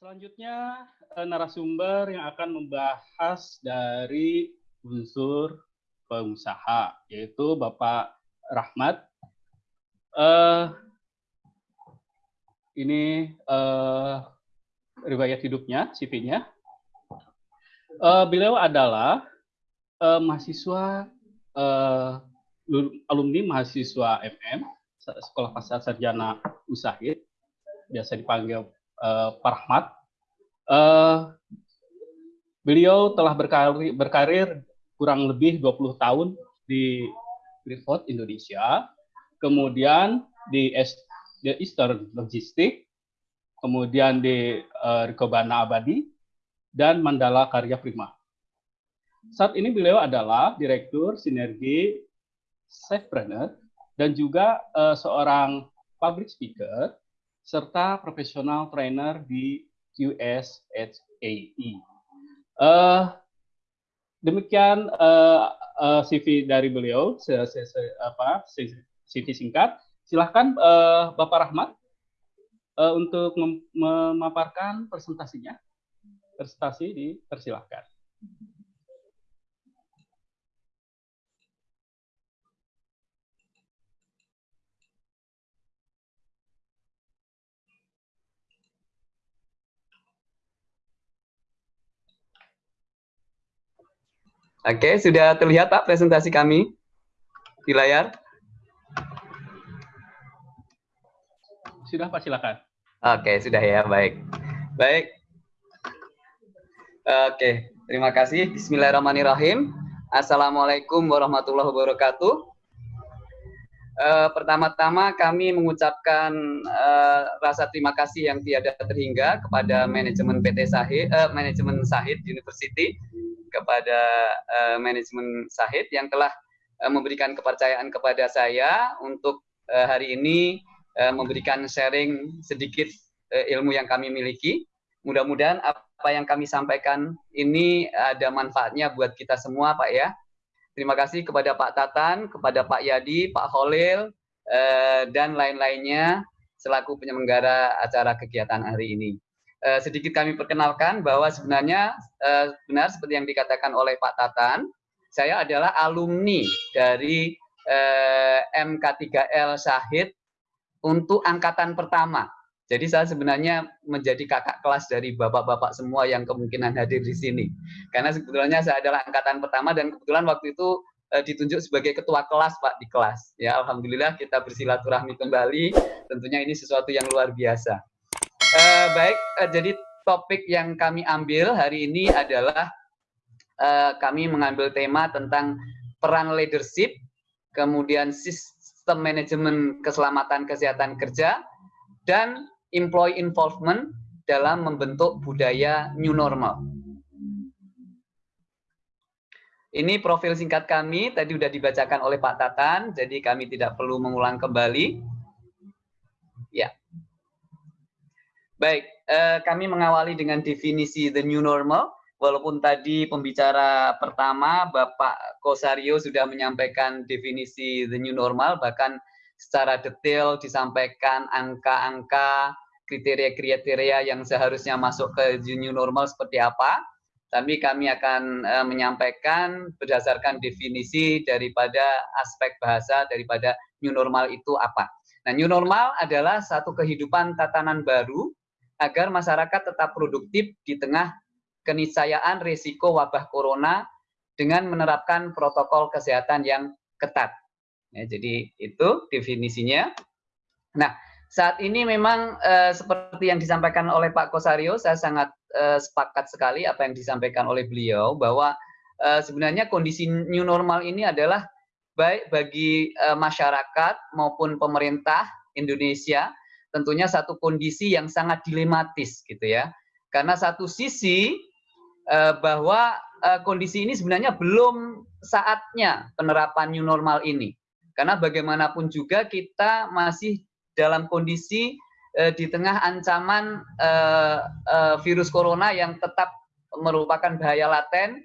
Selanjutnya eh, narasumber yang akan membahas dari unsur pengusaha, yaitu Bapak Rahmat. Uh, ini uh, riwayat hidupnya, CV-nya. Uh, beliau adalah uh, mahasiswa uh, alumni mahasiswa MM Sekolah Pasar Sarjana Usahid, biasa dipanggil uh, Pak. Uh, beliau telah berkarir, berkarir kurang lebih 20 tahun di Freeport Indonesia, kemudian di, di Eastern Logistik, kemudian di uh, Rikobana Abadi, dan Mandala Karya Prima. Saat ini beliau adalah Direktur Sinergi Safepreneur dan juga uh, seorang public speaker serta profesional trainer di USHAE. Uh, demikian uh, uh, CV dari beliau, se apa, CV singkat. Silahkan uh, Bapak Rahmat uh, untuk mem memaparkan presentasinya. Presentasi dipersilahkan. Oke, sudah terlihat Pak presentasi kami di layar? Sudah Pak, silakan. Oke, sudah ya, baik. Baik. Oke, terima kasih. Bismillahirrahmanirrahim. Assalamualaikum warahmatullahi wabarakatuh. Uh, pertama-tama kami mengucapkan uh, rasa terima kasih yang tiada terhingga kepada manajemen PT Sahid, uh, manajemen Sahid University kepada uh, manajemen Sahid yang telah uh, memberikan kepercayaan kepada saya untuk uh, hari ini uh, memberikan sharing sedikit uh, ilmu yang kami miliki. Mudah-mudahan apa yang kami sampaikan ini ada manfaatnya buat kita semua, Pak ya. Terima kasih kepada Pak Tatan, kepada Pak Yadi, Pak Holil, dan lain-lainnya selaku penyelenggara acara kegiatan hari ini. Uh, sedikit kami perkenalkan bahwa sebenarnya uh, benar seperti yang dikatakan oleh Pak Tatan, saya adalah alumni dari uh, MK3L Syahid untuk angkatan pertama. Jadi saya sebenarnya menjadi kakak kelas dari bapak-bapak semua yang kemungkinan hadir di sini. Karena sebetulnya saya adalah angkatan pertama dan kebetulan waktu itu ditunjuk sebagai ketua kelas Pak di kelas. Ya alhamdulillah kita bersilaturahmi kembali. Tentunya ini sesuatu yang luar biasa. Uh, baik, uh, jadi topik yang kami ambil hari ini adalah uh, kami mengambil tema tentang peran leadership, kemudian sistem manajemen keselamatan kesehatan kerja, dan employee involvement dalam membentuk budaya new normal. Ini profil singkat kami, tadi sudah dibacakan oleh Pak Tatan, jadi kami tidak perlu mengulang kembali. Ya. Baik, eh, kami mengawali dengan definisi the new normal. Walaupun tadi pembicara pertama Bapak Kosario sudah menyampaikan definisi the new normal, bahkan secara detail disampaikan angka-angka, kriteria-kriteria yang seharusnya masuk ke new normal seperti apa. Tapi kami akan eh, menyampaikan berdasarkan definisi daripada aspek bahasa daripada new normal itu apa. Nah, new normal adalah satu kehidupan tatanan baru agar masyarakat tetap produktif di tengah keniscayaan risiko wabah corona dengan menerapkan protokol kesehatan yang ketat. Ya, jadi itu definisinya. Nah, saat ini memang eh, seperti yang disampaikan oleh Pak Kosario, saya sangat eh, sepakat sekali apa yang disampaikan oleh beliau bahwa eh, sebenarnya kondisi new normal ini adalah baik bagi eh, masyarakat maupun pemerintah Indonesia tentunya satu kondisi yang sangat dilematis gitu ya. Karena satu sisi eh, bahwa eh, kondisi ini sebenarnya belum saatnya penerapan new normal ini. Karena bagaimanapun juga kita masih dalam kondisi eh, di tengah ancaman virus corona yang tetap merupakan bahaya laten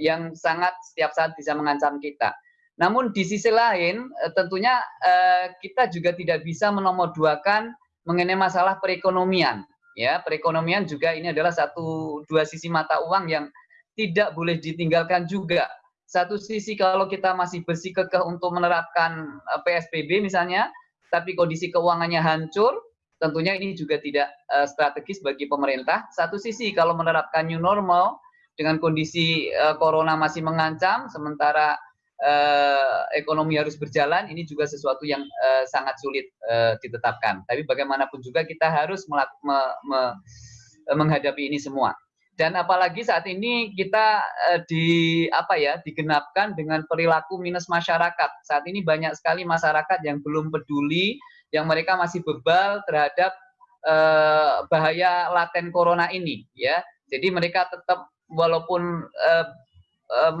yang sangat setiap saat bisa mengancam kita. Namun di sisi lain eh, tentunya eh, kita juga tidak bisa menomorduakan mengenai masalah perekonomian Ya, perekonomian juga ini adalah satu dua sisi mata uang yang tidak boleh ditinggalkan juga. Satu sisi kalau kita masih bersikukuh untuk menerapkan eh, PSBB misalnya, tapi kondisi keuangannya hancur, tentunya ini juga tidak strategis bagi pemerintah. Satu sisi kalau menerapkan new normal dengan kondisi corona masih mengancam, sementara uh, ekonomi harus berjalan, ini juga sesuatu yang uh, sangat sulit uh, ditetapkan. Tapi bagaimanapun juga kita harus me me menghadapi ini semua. Dan apalagi saat ini kita di apa ya digenapkan dengan perilaku minus masyarakat. Saat ini banyak sekali masyarakat yang belum peduli, yang mereka masih bebal terhadap bahaya laten corona ini, ya. Jadi mereka tetap walaupun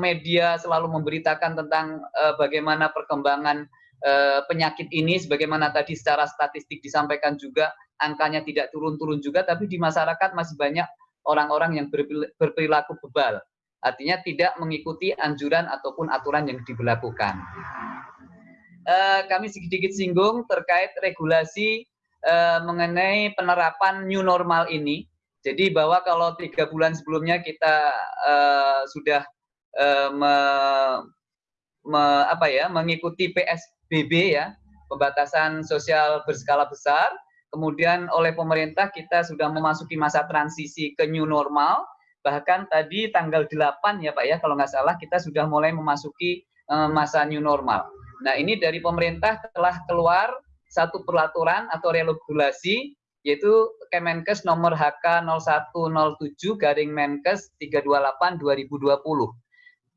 media selalu memberitakan tentang uh, bagaimana perkembangan uh, penyakit ini, sebagaimana tadi secara statistik disampaikan juga angkanya tidak turun-turun juga, tapi di masyarakat masih banyak orang-orang yang berperilaku bebal. Artinya tidak mengikuti anjuran ataupun aturan yang diberlakukan. Kami sedikit singgung terkait regulasi mengenai penerapan new normal ini. Jadi bahwa kalau tiga bulan sebelumnya kita uh, sudah uh, me, me, apa ya, mengikuti PSBB ya, pembatasan sosial berskala besar, Kemudian oleh pemerintah kita sudah memasuki masa transisi ke new normal. Bahkan tadi tanggal 8 ya Pak ya, kalau nggak salah kita sudah mulai memasuki uh, masa new normal. Nah ini dari pemerintah telah keluar satu peraturan atau regulasi yaitu Kemenkes nomor HK 0107 garing Menkes 328 2020.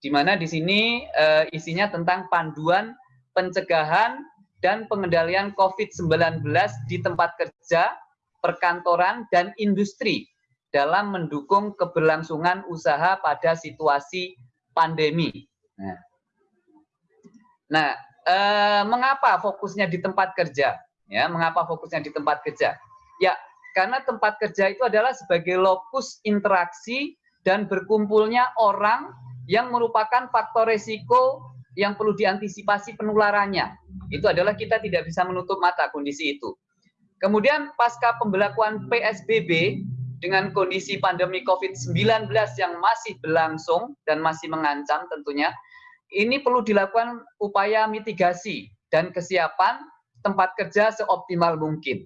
Di mana di sini uh, isinya tentang panduan pencegahan dan pengendalian COVID-19 di tempat kerja, perkantoran, dan industri dalam mendukung keberlangsungan usaha pada situasi pandemi. Nah, nah eh, mengapa fokusnya di tempat kerja? Ya, mengapa fokusnya di tempat kerja? Ya, karena tempat kerja itu adalah sebagai lokus interaksi dan berkumpulnya orang yang merupakan faktor resiko yang perlu diantisipasi penularannya. Itu adalah kita tidak bisa menutup mata kondisi itu. Kemudian pasca pembelakuan PSBB dengan kondisi pandemi COVID-19 yang masih berlangsung dan masih mengancam tentunya, ini perlu dilakukan upaya mitigasi dan kesiapan tempat kerja seoptimal mungkin.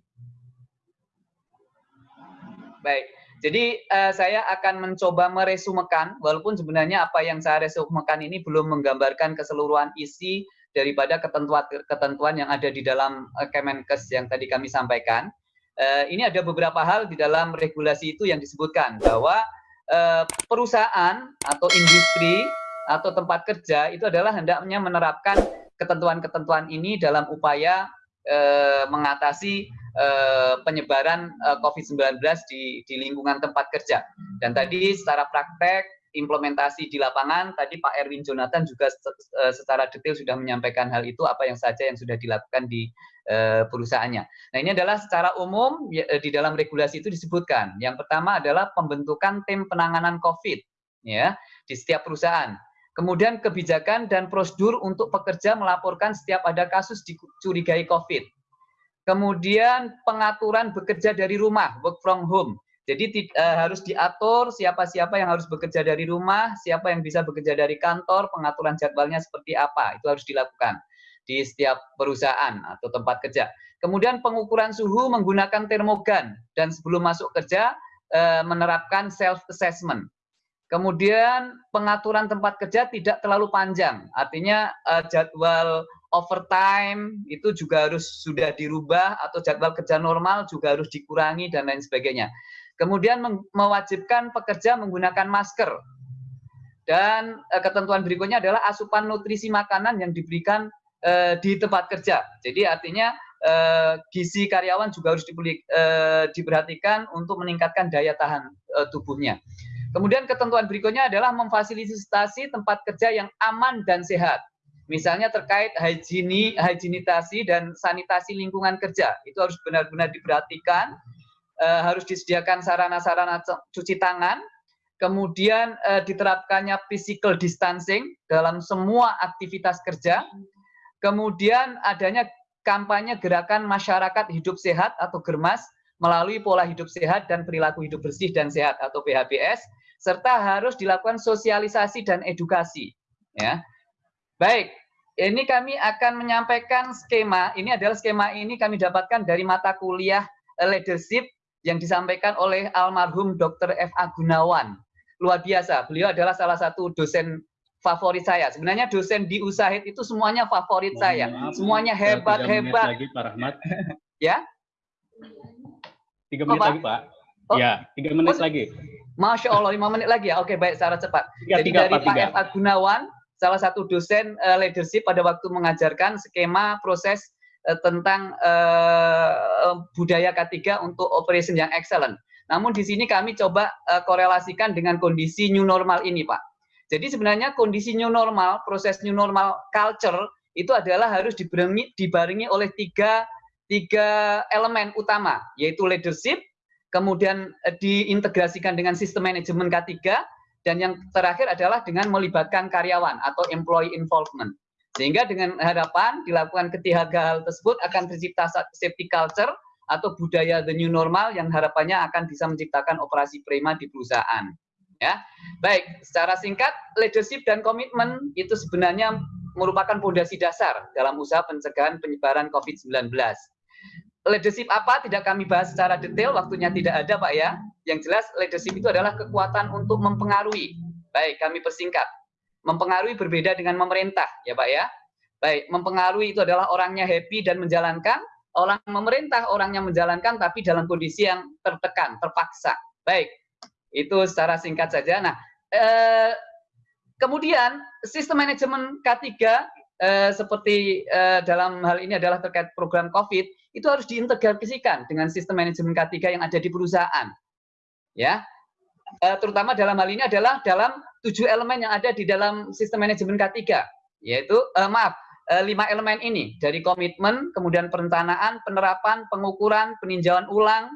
Baik, jadi uh, saya akan mencoba meresumekan, walaupun sebenarnya apa yang saya resumekan ini belum menggambarkan keseluruhan isi daripada ketentuan-ketentuan yang ada di dalam uh, Kemenkes yang tadi kami sampaikan. Uh, ini ada beberapa hal di dalam regulasi itu yang disebutkan bahwa uh, perusahaan atau industri atau tempat kerja itu adalah hendaknya menerapkan ketentuan-ketentuan ini dalam upaya uh, mengatasi uh, penyebaran eh, COVID-19 di, di lingkungan tempat kerja. Dan tadi secara praktek implementasi di lapangan tadi Pak Erwin Jonathan juga secara detail sudah menyampaikan hal itu apa yang saja yang sudah dilakukan di perusahaannya. Nah ini adalah secara umum ya, di dalam regulasi itu disebutkan. Yang pertama adalah pembentukan tim penanganan COVID ya di setiap perusahaan. Kemudian kebijakan dan prosedur untuk pekerja melaporkan setiap ada kasus dicurigai COVID. Kemudian pengaturan bekerja dari rumah, work from home. Jadi uh, harus diatur siapa-siapa yang harus bekerja dari rumah, siapa yang bisa bekerja dari kantor, pengaturan jadwalnya seperti apa, itu harus dilakukan di setiap perusahaan atau tempat kerja. Kemudian pengukuran suhu menggunakan termogan dan sebelum masuk kerja uh, menerapkan self assessment. Kemudian pengaturan tempat kerja tidak terlalu panjang, artinya uh, jadwal overtime itu juga harus sudah dirubah atau jadwal kerja normal juga harus dikurangi dan lain sebagainya. Kemudian mewajibkan pekerja menggunakan masker. Dan e, ketentuan berikutnya adalah asupan nutrisi makanan yang diberikan e, di tempat kerja. Jadi artinya e, gizi karyawan juga harus dibeli, e, diperhatikan untuk meningkatkan daya tahan tubuhnya. Kemudian ketentuan berikutnya adalah memfasilitasi tempat kerja yang aman dan sehat. Misalnya terkait higieni, higienitasi dan sanitasi lingkungan kerja, itu harus benar-benar diperhatikan, e, harus disediakan sarana-sarana cuci tangan, kemudian e, diterapkannya physical distancing dalam semua aktivitas kerja, kemudian adanya kampanye gerakan masyarakat hidup sehat atau germas melalui pola hidup sehat dan perilaku hidup bersih dan sehat atau PHBS serta harus dilakukan sosialisasi dan edukasi ya. Baik, ini kami akan menyampaikan skema. Ini adalah skema ini kami dapatkan dari mata kuliah eh, leadership yang disampaikan oleh almarhum Dr. F.A. Gunawan. Luar biasa, beliau adalah salah satu dosen favorit saya. Sebenarnya dosen di Usahid itu semuanya favorit oh, saya. Maaf, semuanya hebat-hebat. lagi Pak Rahmat. ya? Tiga menit oh, lagi Pak. Oh. Ya, tiga menit oh, lagi. Masya Allah, lima menit lagi ya. Oke, baik, secara cepat. Tiga, Jadi tiga, dari Pak F.A. Gunawan, salah satu dosen uh, leadership pada waktu mengajarkan skema proses uh, tentang uh, budaya K3 untuk operation yang excellent. Namun di sini kami coba uh, korelasikan dengan kondisi new normal ini, Pak. Jadi sebenarnya kondisi new normal, proses new normal culture itu adalah harus dibarengi, dibarengi oleh tiga, tiga elemen utama, yaitu leadership, kemudian diintegrasikan dengan sistem manajemen K3, dan yang terakhir adalah dengan melibatkan karyawan atau employee involvement. Sehingga dengan harapan dilakukan ketiga hal tersebut akan tercipta safety culture atau budaya the new normal yang harapannya akan bisa menciptakan operasi prima di perusahaan. Ya, baik. Secara singkat, leadership dan komitmen itu sebenarnya merupakan fondasi dasar dalam usaha pencegahan penyebaran COVID-19 leadership apa tidak kami bahas secara detail, waktunya tidak ada Pak ya. Yang jelas leadership itu adalah kekuatan untuk mempengaruhi. Baik, kami persingkat. Mempengaruhi berbeda dengan memerintah ya Pak ya. Baik, mempengaruhi itu adalah orangnya happy dan menjalankan, orang memerintah orangnya menjalankan tapi dalam kondisi yang tertekan, terpaksa. Baik, itu secara singkat saja. Nah, eh, kemudian sistem manajemen K3 eh, seperti eh, dalam hal ini adalah terkait program COVID, itu harus diintegrasikan dengan sistem manajemen K3 yang ada di perusahaan. Ya, e, terutama dalam hal ini adalah dalam tujuh elemen yang ada di dalam sistem manajemen K3, yaitu e, maaf e, lima elemen ini dari komitmen, kemudian perencanaan, penerapan, pengukuran, peninjauan ulang.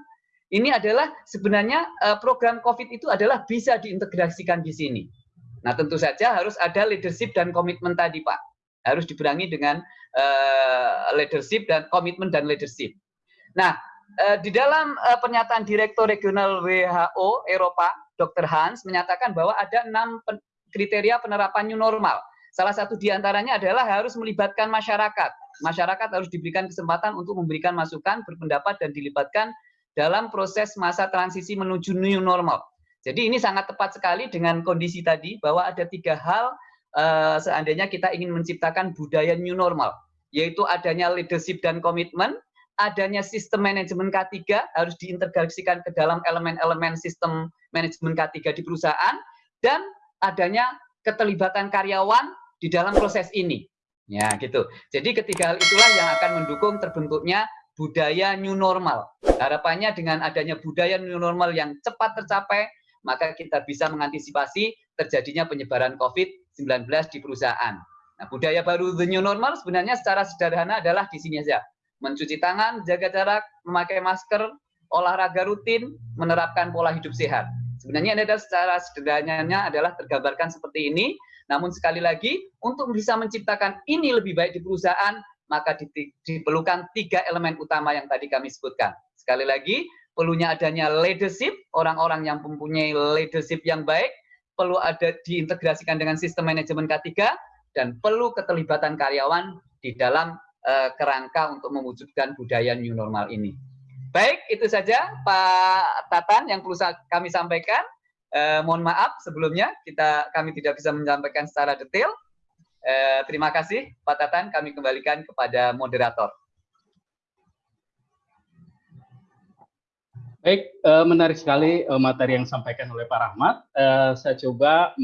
Ini adalah sebenarnya program COVID itu adalah bisa diintegrasikan di sini. Nah, tentu saja harus ada leadership dan komitmen tadi, Pak. Harus diberangi dengan uh, leadership dan komitmen dan leadership. Nah, uh, di dalam uh, pernyataan Direktur Regional WHO Eropa, Dr. Hans menyatakan bahwa ada enam pen kriteria penerapan new normal. Salah satu di antaranya adalah harus melibatkan masyarakat. Masyarakat harus diberikan kesempatan untuk memberikan masukan, berpendapat, dan dilibatkan dalam proses masa transisi menuju new normal. Jadi ini sangat tepat sekali dengan kondisi tadi bahwa ada tiga hal uh, seandainya kita ingin menciptakan budaya new normal, yaitu adanya leadership dan komitmen, adanya sistem manajemen K3 harus diintegrasikan ke dalam elemen-elemen sistem manajemen K3 di perusahaan, dan adanya keterlibatan karyawan di dalam proses ini. Ya, gitu. Jadi ketiga hal itulah yang akan mendukung terbentuknya budaya new normal. Harapannya dengan adanya budaya new normal yang cepat tercapai, maka kita bisa mengantisipasi terjadinya penyebaran COVID-19 di perusahaan. Nah, budaya baru the new normal sebenarnya secara sederhana adalah di sini saja. Mencuci tangan, jaga jarak, memakai masker, olahraga rutin, menerapkan pola hidup sehat. Sebenarnya ini adalah secara sederhananya adalah tergambarkan seperti ini. Namun sekali lagi, untuk bisa menciptakan ini lebih baik di perusahaan, maka diperlukan tiga elemen utama yang tadi kami sebutkan. Sekali lagi, perlunya adanya leadership, orang-orang yang mempunyai leadership yang baik, perlu ada diintegrasikan dengan sistem manajemen K3 dan perlu keterlibatan karyawan di dalam uh, kerangka untuk mewujudkan budaya new normal ini. Baik, itu saja Pak Tatan yang perlu kami sampaikan. Uh, mohon maaf sebelumnya kita kami tidak bisa menyampaikan secara detail. Uh, terima kasih Pak Tatan, kami kembalikan kepada moderator. Baik, uh, menarik sekali uh, materi yang disampaikan oleh Pak Rahmat. Uh, saya coba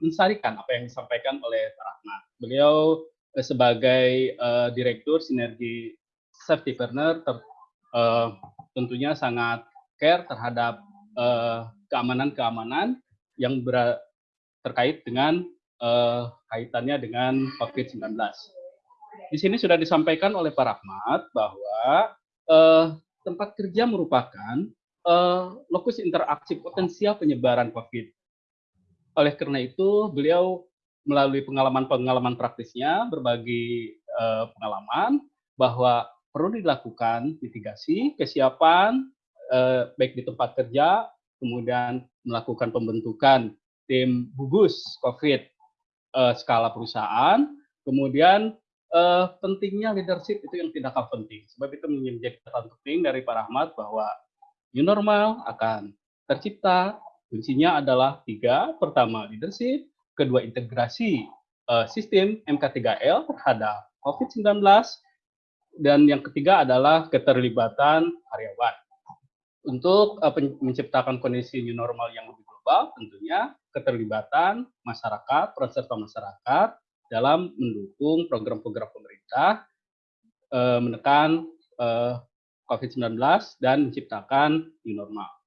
mensarikan apa yang disampaikan oleh Pak Rahmat. Beliau sebagai Direktur Sinergi Safety Partner tentunya sangat care terhadap keamanan-keamanan yang ber, terkait dengan kaitannya dengan COVID-19. Di sini sudah disampaikan oleh Pak Rahmat bahwa tempat kerja merupakan uh, lokus interaksi potensial penyebaran COVID. Oleh karena itu, beliau melalui pengalaman-pengalaman praktisnya berbagi uh, pengalaman bahwa perlu dilakukan mitigasi, kesiapan uh, baik di tempat kerja, kemudian melakukan pembentukan tim gugus COVID uh, skala perusahaan, kemudian uh, pentingnya leadership itu yang tidak kalah penting. Sebab itu menjadi catatan penting dari Pak Rahmat bahwa new normal akan tercipta. Kuncinya adalah tiga. Pertama, leadership. Kedua, integrasi uh, sistem MK3L terhadap COVID-19. Dan yang ketiga adalah keterlibatan karyawan. Untuk uh, menciptakan kondisi new normal yang lebih global, tentunya keterlibatan masyarakat, peserta masyarakat dalam mendukung program-program pemerintah uh, menekan COVID-19 dan menciptakan new normal.